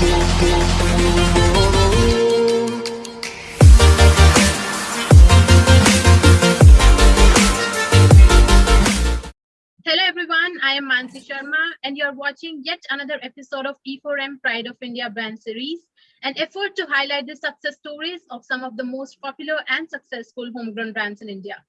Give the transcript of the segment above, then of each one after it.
Hello everyone, I am Mansi Sharma and you're watching yet another episode of E4M Pride of India brand series, an effort to highlight the success stories of some of the most popular and successful homegrown brands in India.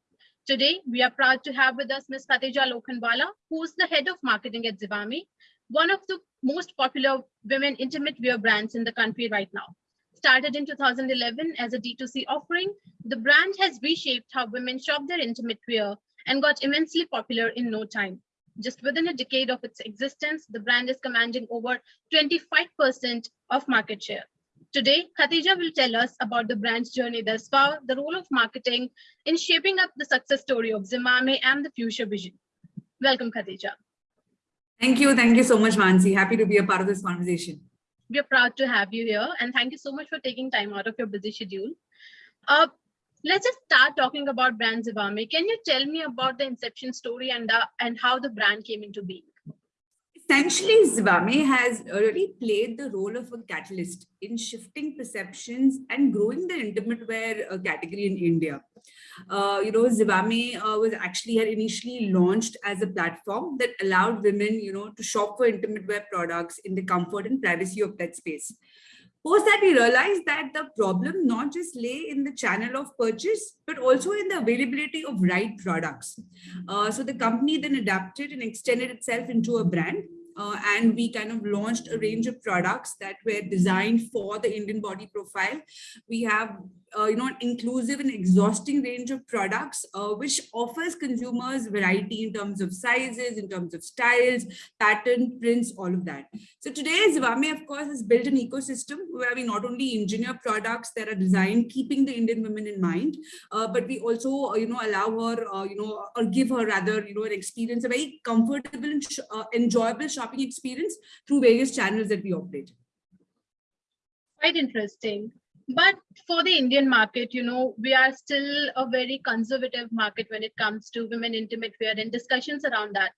Today, we are proud to have with us Ms. Khatija Lokhandwala, who is the head of marketing at Zivame, one of the most popular women intimate wear brands in the country right now. Started in 2011 as a D2C offering, the brand has reshaped how women shop their intimate wear and got immensely popular in no time. Just within a decade of its existence, the brand is commanding over 25% of market share. Today, Khatija will tell us about the brand's journey thus far, the role of marketing in shaping up the success story of Zivame and the future vision. Welcome, Khatija. Thank you. Thank you so much, Mansi. Happy to be a part of this conversation. We're proud to have you here and thank you so much for taking time out of your busy schedule. Uh, let's just start talking about brand Zivame. Can you tell me about the inception story and, uh, and how the brand came into being? Essentially, Zivame has really played the role of a catalyst in shifting perceptions and growing the intimate wear uh, category in India. Uh, you know, Zivame uh, was actually had initially launched as a platform that allowed women, you know, to shop for intimate wear products in the comfort and privacy of that space. Post that, we realized that the problem not just lay in the channel of purchase, but also in the availability of right products. Uh, so the company then adapted and extended itself into a brand uh, and we kind of launched a range of products that were designed for the Indian body profile. We have, uh, you know, an inclusive and exhausting range of products, uh, which offers consumers variety in terms of sizes, in terms of styles, pattern, prints, all of that. So today, Zivame, of course, has built an ecosystem where we not only engineer products that are designed keeping the Indian women in mind, uh, but we also, uh, you know, allow her, uh, you know, or give her rather, you know, an experience, a very comfortable and enjoyable shopping experience through various channels that we operate. Quite interesting. But for the Indian market, you know, we are still a very conservative market when it comes to women intimate wear and discussions around that.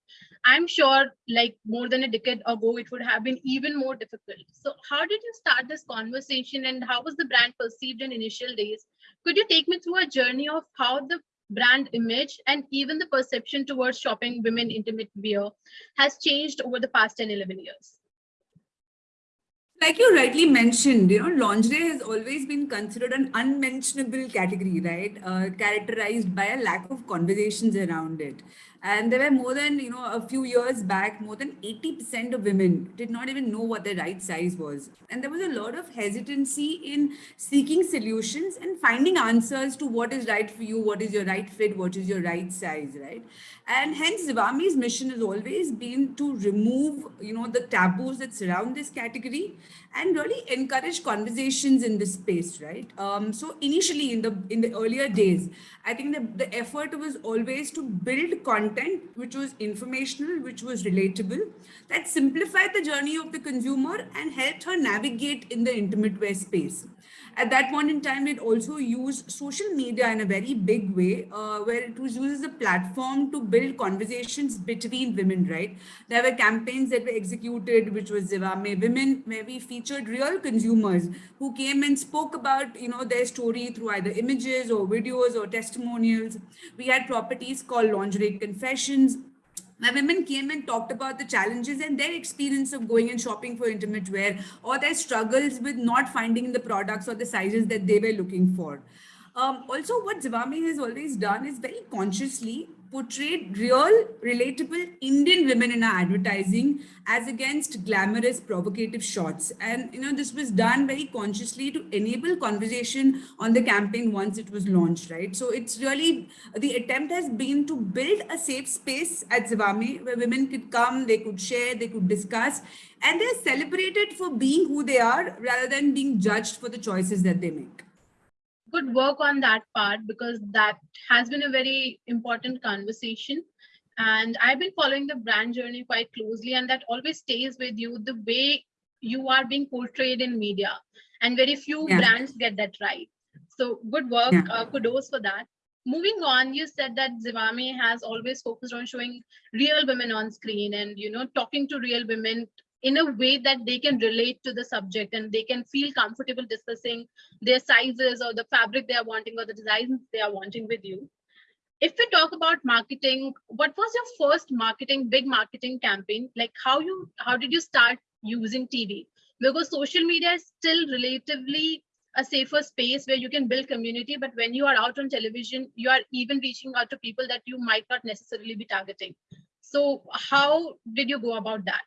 I'm sure like more than a decade ago, it would have been even more difficult. So how did you start this conversation and how was the brand perceived in initial days? Could you take me through a journey of how the brand image and even the perception towards shopping women intimate wear has changed over the past 10 11 years like you rightly mentioned, you know, lingerie has always been considered an unmentionable category, right? Uh, characterized by a lack of conversations around it. And there were more than, you know, a few years back, more than 80% of women did not even know what the right size was. And there was a lot of hesitancy in seeking solutions and finding answers to what is right for you, what is your right fit, what is your right size, right? And hence Zivame's mission has always been to remove, you know, the taboos that surround this category and really encourage conversations in this space, right? Um, so initially in the in the earlier days, I think the, the effort was always to build content which was informational, which was relatable, that simplified the journey of the consumer and helped her navigate in the intimate wear space. At that point in time, it also used social media in a very big way, uh, where it was used as a platform to build conversations between women, right? There were campaigns that were executed, which was Zivame Women, where we featured real consumers who came and spoke about, you know, their story through either images or videos or testimonials. We had properties called Lingerie Confessions, my women came and talked about the challenges and their experience of going and shopping for intimate wear or their struggles with not finding the products or the sizes that they were looking for. Um, also, what Zivame has always done is very consciously portrayed real, relatable Indian women in our advertising as against glamorous, provocative shots. And, you know, this was done very consciously to enable conversation on the campaign once it was launched, right? So it's really, the attempt has been to build a safe space at Zivame where women could come, they could share, they could discuss, and they're celebrated for being who they are rather than being judged for the choices that they make good work on that part because that has been a very important conversation and i've been following the brand journey quite closely and that always stays with you the way you are being portrayed in media and very few yeah. brands get that right so good work yeah. uh, kudos for that moving on you said that zivame has always focused on showing real women on screen and you know talking to real women in a way that they can relate to the subject and they can feel comfortable discussing their sizes or the fabric they are wanting or the designs they are wanting with you. If we talk about marketing, what was your first marketing, big marketing campaign? Like how you, how did you start using TV? Because social media is still relatively a safer space where you can build community. But when you are out on television, you are even reaching out to people that you might not necessarily be targeting. So how did you go about that?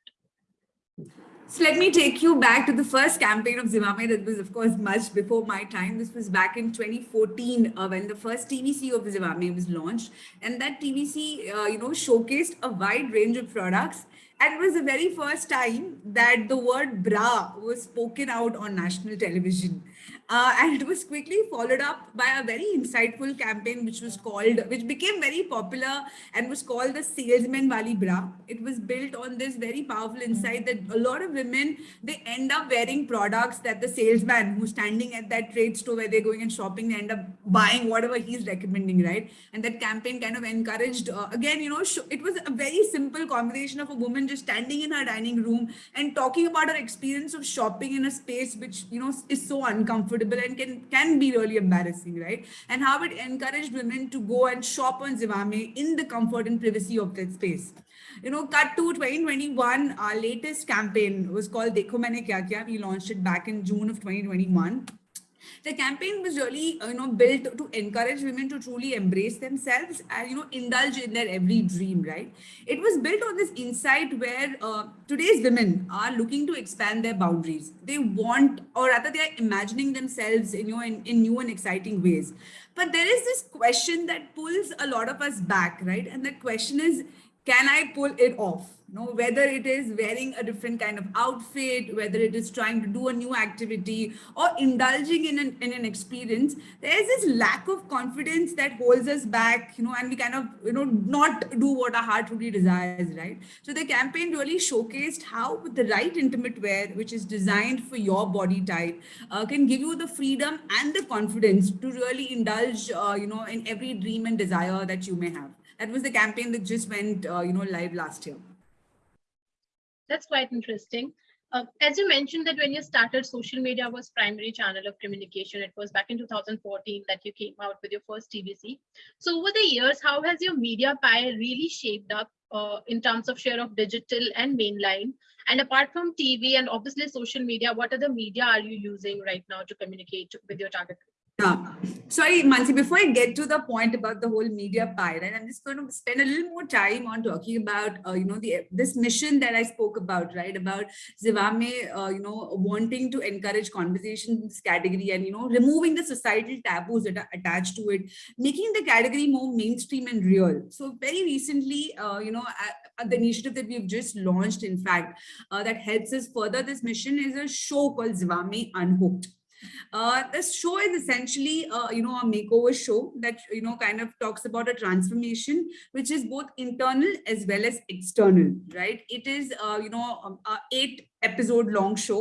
So let me take you back to the first campaign of Zivame that was, of course, much before my time. This was back in 2014 uh, when the first TVC of Zivame was launched. And that TVC, uh, you know, showcased a wide range of products. And it was the very first time that the word bra was spoken out on national television. Uh, and it was quickly followed up by a very insightful campaign which was called which became very popular and was called the salesman wali bra. It was built on this very powerful insight that a lot of women they end up wearing products that the salesman who's standing at that trade store where they're going and shopping they end up buying whatever he's recommending right? And that campaign kind of encouraged uh, again you know it was a very simple conversation of a woman just standing in her dining room and talking about her experience of shopping in a space which you know is so uncomfortable and can, can be really embarrassing, right? And how it encouraged women to go and shop on Zivame in the comfort and privacy of that space. You know, cut to 2021, our latest campaign was called Dekho Maine Kya Kya. We launched it back in June of 2021 the campaign was really uh, you know built to encourage women to truly embrace themselves and you know indulge in their every dream right? It was built on this insight where uh, today's women are looking to expand their boundaries. They want or rather they are imagining themselves in, you know in, in new and exciting ways. But there is this question that pulls a lot of us back right? And the question is can i pull it off know, whether it is wearing a different kind of outfit, whether it is trying to do a new activity or indulging in an, in an experience, there's this lack of confidence that holds us back, you know, and we kind of, you know, not do what our heart really desires, right? So the campaign really showcased how with the right intimate wear, which is designed for your body type, uh, can give you the freedom and the confidence to really indulge, uh, you know, in every dream and desire that you may have. That was the campaign that just went, uh, you know, live last year. That's quite interesting. Uh, as you mentioned that when you started, social media was primary channel of communication. It was back in 2014 that you came out with your first TVC. So over the years, how has your media pie really shaped up uh, in terms of share of digital and mainline? And apart from TV and obviously social media, what other media are you using right now to communicate with your target? Yeah. Sorry, Mansi, before I get to the point about the whole media right, I'm just going to spend a little more time on talking about, uh, you know, the this mission that I spoke about, right, about Zivame, uh, you know, wanting to encourage conversation in this category and, you know, removing the societal taboos that are attached to it, making the category more mainstream and real. So very recently, uh, you know, the initiative that we've just launched, in fact, uh, that helps us further this mission is a show called Zivame Unhooked. Uh, this show is essentially, uh, you know, a makeover show that, you know, kind of talks about a transformation, which is both internal as well as external, right? It is, uh, you know, um, eight episode long show.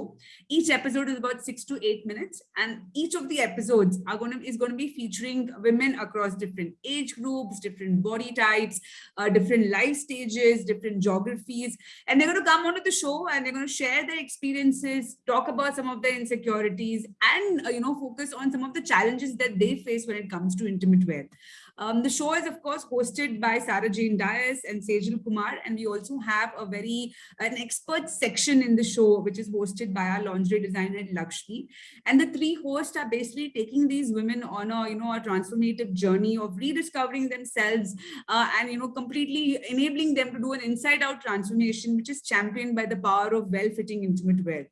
Each episode is about six to eight minutes. And each of the episodes are going to, is going to be featuring women across different age groups, different body types, uh, different life stages, different geographies. And they're going to come onto the show and they're going to share their experiences, talk about some of their insecurities and, uh, you know, focus on some of the challenges that they face when it comes to intimate wear. Um, the show is, of course, hosted by Sarah Jane Dias and Sejal Kumar. And we also have a very, an expert section in the show, which is hosted by our lingerie designer, Lakshmi. And the three hosts are basically taking these women on a, you know, a transformative journey of rediscovering themselves uh, and, you know, completely enabling them to do an inside out transformation, which is championed by the power of well-fitting intimate wear.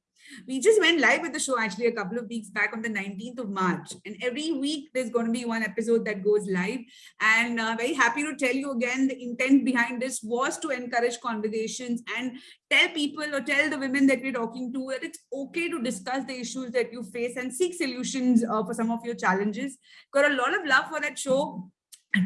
We just went live with the show actually a couple of weeks back on the 19th of March. And every week there's going to be one episode that goes live. And uh, very happy to tell you again, the intent behind this was to encourage conversations and tell people or tell the women that we're talking to that it's okay to discuss the issues that you face and seek solutions uh, for some of your challenges. Got a lot of love for that show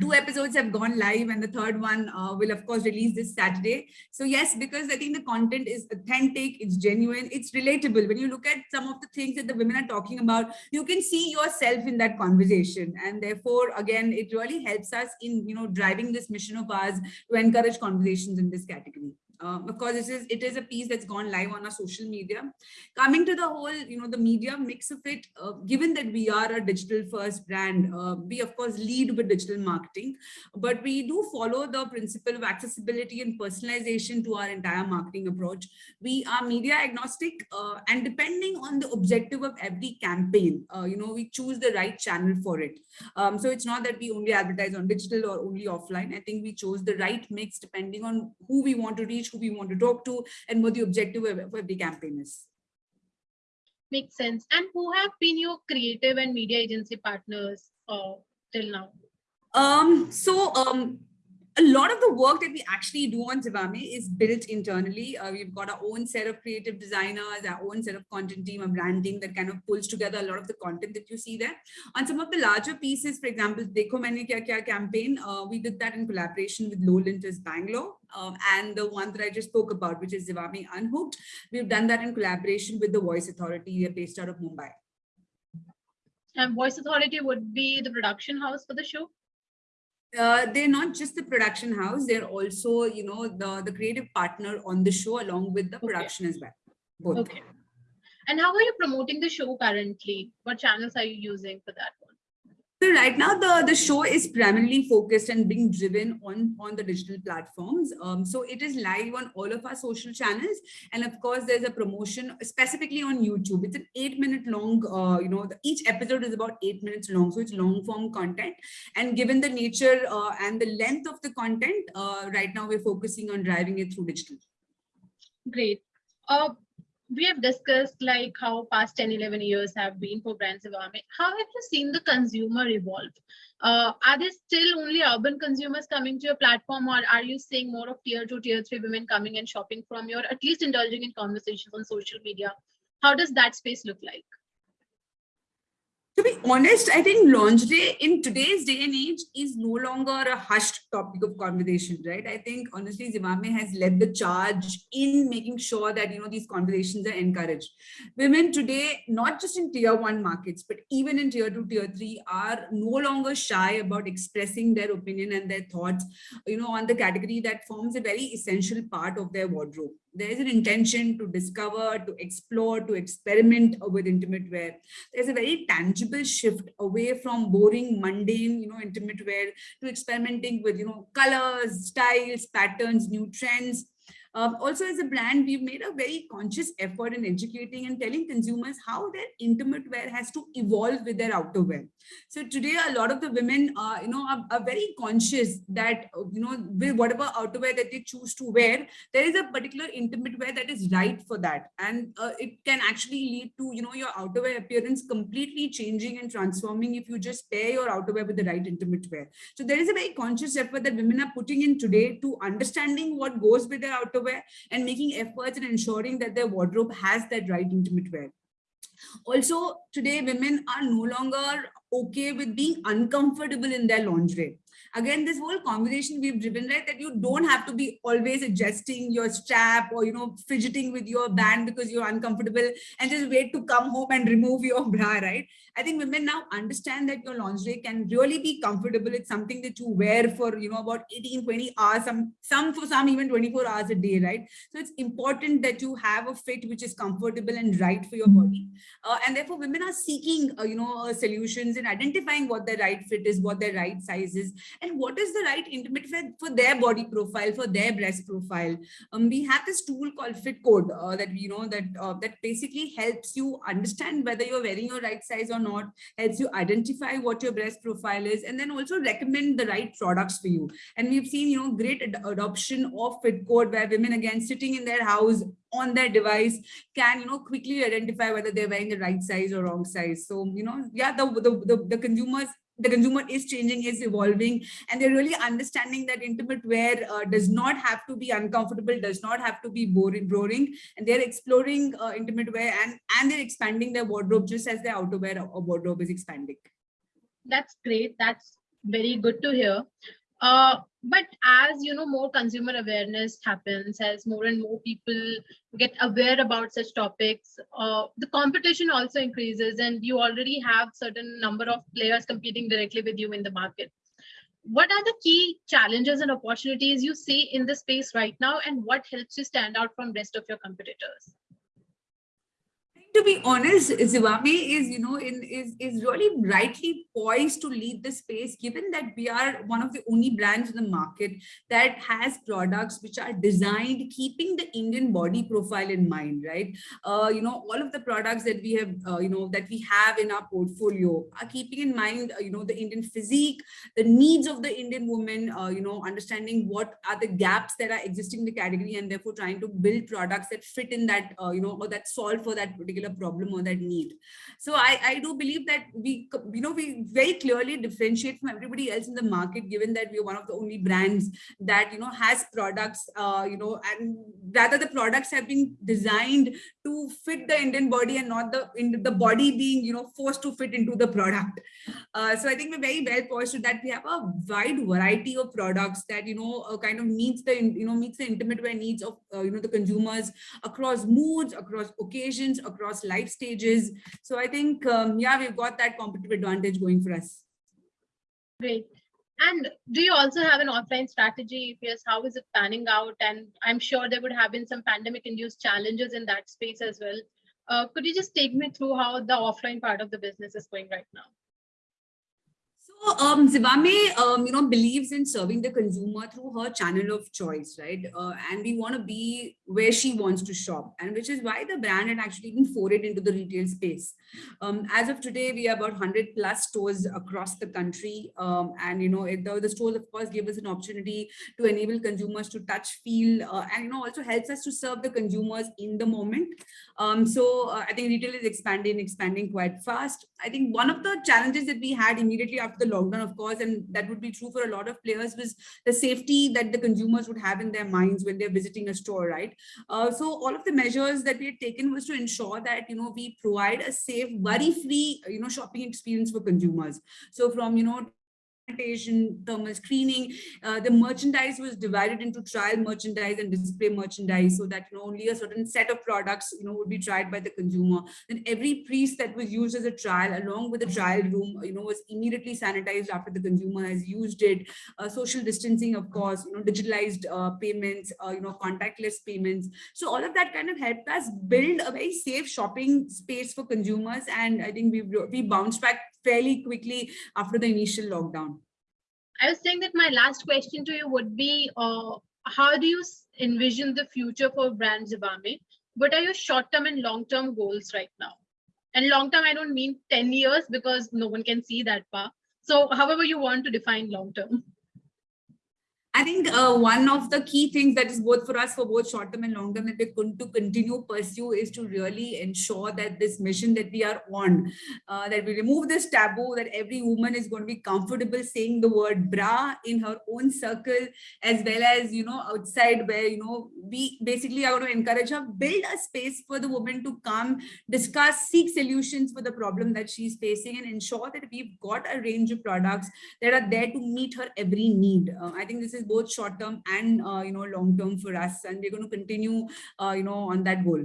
two episodes have gone live and the third one uh, will of course release this saturday. So yes because i think the content is authentic it's genuine it's relatable. When you look at some of the things that the women are talking about you can see yourself in that conversation. And therefore again it really helps us in you know driving this mission of ours to encourage conversations in this category Of course, this is it is a piece that's gone live on our social media. Coming to the whole, you know, the media mix of it, uh, given that we are a digital first brand, uh, we of course lead with digital marketing, but we do follow the principle of accessibility and personalization to our entire marketing approach. We are media agnostic uh, and depending on the objective of every campaign, uh, you know, we choose the right channel for it. Um, so it's not that we only advertise on digital or only offline. I think we chose the right mix depending on who we want to reach, who we want to talk to, and what the objective of every campaign is. Makes sense. And who have been your creative and media agency partners uh, till now? Um, so um, a lot of the work that we actually do on Zivame is built internally. Uh, we've got our own set of creative designers, our own set of content team, a branding that kind of pulls together a lot of the content that you see there. On some of the larger pieces, for example, Dekho Maine Kya Kya campaign, uh, we did that in collaboration with Lowe Lintas Bangalore. Um, and the one that I just spoke about, which is Zivame Unhooked, we've done that in collaboration with the Voice Authority. They're based out of Mumbai. And Voice Authority would be the production house for the show? uh, they're not just the production house they're also you know the the creative partner on the show along with the production okay. as well both okay and how are you promoting the show currently what channels are you using for that so right now the, the show is primarily focused and being driven on, on the digital platforms. Um, so it is live on all of our social channels. And of course, there's a promotion specifically on YouTube. It's an eight minute long, uh, you know, the, each episode is about eight minutes long. So it's long form content. And given the nature uh, and the length of the content, uh, right now we're focusing on driving it through digital. Great. Uh, we have discussed like how past 10 11 years have been for brands Zivame. how have you seen the consumer evolve? Uh, are there still only urban consumers coming to your platform or are you seeing more of tier two tier three women coming and shopping from your at least indulging in conversations on social media? How does that space look like to be honest, I think lingerie in today's day and age is no longer a hushed topic of conversation, right? I think honestly, Zivame has led the charge in making sure that, you know, these conversations are encouraged. Women today, not just in tier one markets, but even in tier two, tier three are no longer shy about expressing their opinion and their thoughts, you know, on the category that forms a very essential part of their wardrobe there is an intention to discover, to explore, to experiment with intimate wear. There's a very tangible shift away from boring, mundane, you know, intimate wear to experimenting with, you know, colors, styles, patterns, new trends. Um, also, as a brand, we've made a very conscious effort in educating and telling consumers how their intimate wear has to evolve with their outerwear. So today, a lot of the women, uh, you know, are, are, very conscious that, uh, you know, with whatever outerwear that they choose to wear, there is a particular intimate wear that is right for that. And uh, it can actually lead to, you know, your outerwear appearance completely changing and transforming if you just pair your outerwear with the right intimate wear. So there is a very conscious effort that women are putting in today to understanding what goes with their outerwear and making efforts in ensuring that their wardrobe has that right intimate wear. Also, today women are no longer okay with being uncomfortable in their lingerie again this whole conversation we've driven right that you don't have to be always adjusting your strap or you know fidgeting with your band because you're uncomfortable and just wait to come home and remove your bra right? I think women now understand that your lingerie can really be comfortable. It's something that you wear for you know about 18 20 hours some some for some even 24 hours a day right? So it's important that you have a fit which is comfortable and right for your body. Uh, and therefore women are seeking uh, you know uh, solutions and identifying what their right fit is what their right size is and what is the right intimate fit for their body profile, for their breast profile. Um, we have this tool called Fit Code uh, that you know that uh, that basically helps you understand whether you're wearing your right size or not, helps you identify what your breast profile is, and then also recommend the right products for you. And we've seen you know great ad adoption of Fit Code where women again sitting in their house on their device can you know quickly identify whether they're wearing the right size or wrong size so you know yeah the the, the, the consumers the consumer is changing, is evolving, and they're really understanding that intimate wear uh, does not have to be uncomfortable, does not have to be boring, boring and they're exploring uh, intimate wear and, and they're expanding their wardrobe just as their outerwear or wardrobe is expanding. That's great. That's very good to hear. Uh, but as you know more consumer awareness happens as more and more people get aware about such topics uh, the competition also increases and you already have certain number of players competing directly with you in the market what are the key challenges and opportunities you see in the space right now and what helps you stand out from rest of your competitors? To be honest, Zivame is, you know, in, is, is really rightly poised to lead the space, given that we are one of the only brands in the market that has products which are designed keeping the Indian body profile in mind, right? Uh, you know, all of the products that we have, uh, you know, that we have in our portfolio are keeping in mind, uh, you know, the Indian physique, the needs of the Indian woman, uh, you know, understanding what are the gaps that are existing in the category and therefore trying to build products that fit in that, uh, you know, or that solve for that particular problem or that need. So I, I do believe that we, you know, we very clearly differentiate from everybody else in the market, given that we're one of the only brands that, you know, has products, uh, you know, and rather the products have been designed to fit the Indian body and not the, in the body being, you know, forced to fit into the product. Uh, so I think we're very well poised to that. We have a wide variety of products that, you know, uh, kind of meets the, you know, meets the intimate wear needs of, uh, you know, the consumers across moods, across occasions, across across life stages. So I think, um, yeah, we've got that competitive advantage going for us. Great. And do you also have an offline strategy? If yes, how is it panning out? And I'm sure there would have been some pandemic induced challenges in that space as well. Uh, could you just take me through how the offline part of the business is going right now? So um, Zivame, um, you know, believes in serving the consumer through her channel of choice, right? Uh, and we want to be where she wants to shop, and which is why the brand had actually been forayed into the retail space. Um, as of today, we have about 100 plus stores across the country, um, and you know, it, the, the stores of course give us an opportunity to enable consumers to touch, feel, uh, and you know, also helps us to serve the consumers in the moment. Um, so uh, I think retail is expanding, expanding quite fast. I think one of the challenges that we had immediately after the lockdown, of course, and that would be true for a lot of players, was the safety that the consumers would have in their minds when they're visiting a store, right? Uh, so all of the measures that we had taken was to ensure that, you know, we provide a safe, worry-free, you know, shopping experience for consumers. So from, you know, sanitation, thermal screening. Uh, the merchandise was divided into trial merchandise and display merchandise so that you know, only a certain set of products you know, would be tried by the consumer. Then every piece that was used as a trial along with the trial room you know, was immediately sanitized after the consumer has used it. Uh, social distancing, of course, you know, digitalized uh, payments, uh, you know, contactless payments. So all of that kind of helped us build a very safe shopping space for consumers. And I think we we bounced back fairly quickly after the initial lockdown. I was saying that my last question to you would be, uh, how do you envision the future for brand Zivame? What are your short-term and long-term goals right now? And long-term, I don't mean 10 years because no one can see that far. So however you want to define long-term. I think uh, one of the key things that is both for us for both short term and long term that we're going to continue pursue is to really ensure that this mission that we are on, uh, that we remove this taboo that every woman is going to be comfortable saying the word bra in her own circle as well as, you know, outside where, you know, we basically are going to encourage her, build a space for the woman to come, discuss, seek solutions for the problem that she's facing and ensure that we've got a range of products that are there to meet her every need. Uh, I think this is both short term and uh, you know long term for us and we're going to continue uh, you know on that goal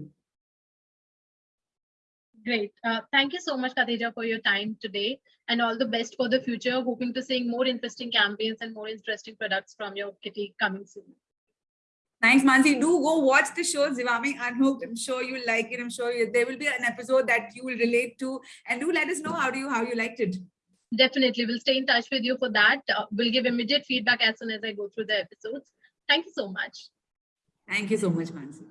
Great. Uh, thank you so much, Khatija, for your time today and all the best for the future. Hoping to see more interesting campaigns and more interesting products from your kitty coming soon. Thanks, Mansi. Do go watch the show Zivame Unhooked. I'm sure you'll like it. I'm sure you, there will be an episode that you will relate to. And do let us know how do you how you liked it. Definitely. We'll stay in touch with you for that. Uh, we'll give immediate feedback as soon as I go through the episodes. Thank you so much. Thank you so much, Mansi.